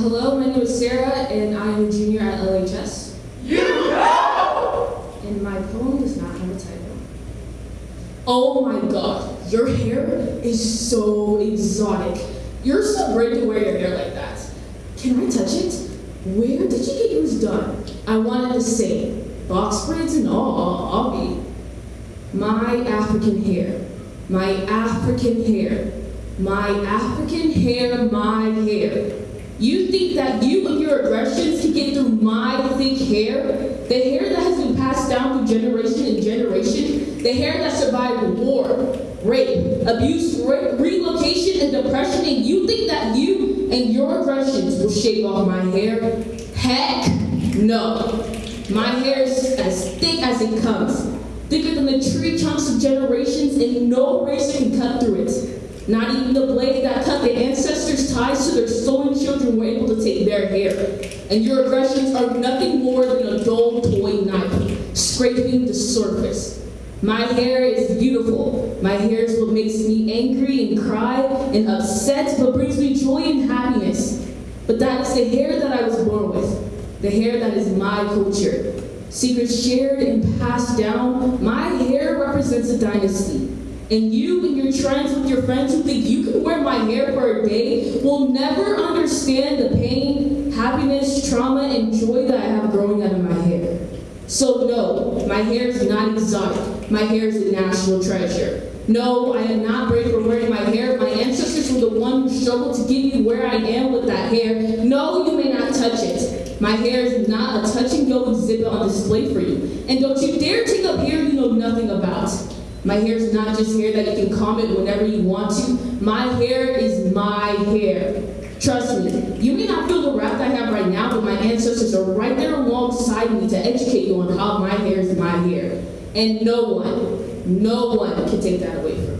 hello, my name is Sarah, and I am a junior at LHS. You know! And my poem does not have a title. Oh my god, your hair is so exotic. You're so great to wear your hair like that. Can I touch it? Where did you get yours done? I wanted to say, box braids and all, I'll be. My African hair, my African hair, my African hair, my hair. Think that you and your aggressions can get through my thick hair? The hair that has been passed down through generation and generation? The hair that survived war, rape, abuse, re relocation, and depression, and you think that you and your aggressions will shave off my hair? Heck no. My hair is as thick as it comes, thicker than the tree trunks of generations, and no razor can cut through it. Not even the blade that cut the ancestors' ties to their stolen children were able to take their hair. And your aggressions are nothing more than a dull toy knife, scraping the surface. My hair is beautiful. My hair is what makes me angry and cry and upset, but brings me joy and happiness. But that is the hair that I was born with, the hair that is my culture. Secrets shared and passed down, my hair represents a dynasty. And you and your trends with your friends who think you can wear my hair for a day will never understand the pain, happiness, trauma, and joy that I have growing out of my hair. So no, my hair is not exotic. My hair is a national treasure. No, I am not brave for wearing my hair. My ancestors were the ones who struggled to get me where I am with that hair. No, you may not touch it. My hair is not a touch and go exhibit on display for you. And don't you dare take up hair you know nothing about. My hair is not just hair that you can comment whenever you want to. My hair is my hair. Trust me, you may not feel the wrath I have right now, but my ancestors are right there alongside me to educate you on how my hair is my hair. And no one, no one can take that away from me.